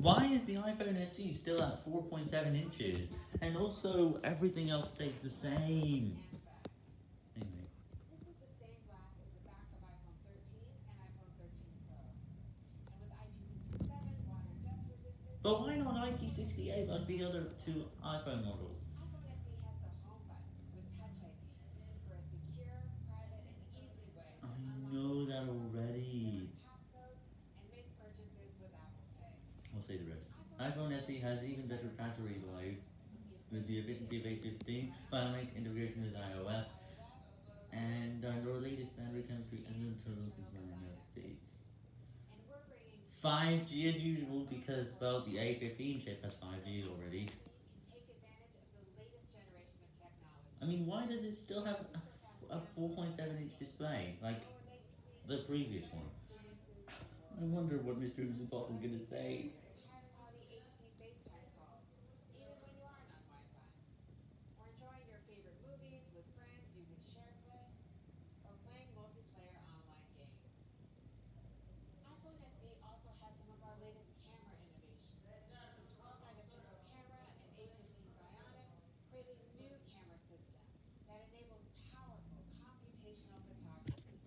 Why is the iPhone SE still at 4.7 inches? And also, everything else stays the same. Anyway. The same glass as the back of iPhone 13 and iPhone 13 Pro. And with IP67, water and dust resistant, But why not IP68 like the other two iPhone models? iPhone SE has the home button with Touch ID for a secure, private, and easy way to I unlock know that already. passcodes and make purchases with Apple Pay. I'll say the rest. iPhone SE has even better battery life with the efficiency of A15, bionic integration with iOS, and our latest battery chemistry and internal design updates. And we're bringing 5G as usual because, well, the A15 chip has 5G already. I mean, why does it still have a, a 4.7 inch display like the previous one? I wonder what Mr. Boss is gonna say.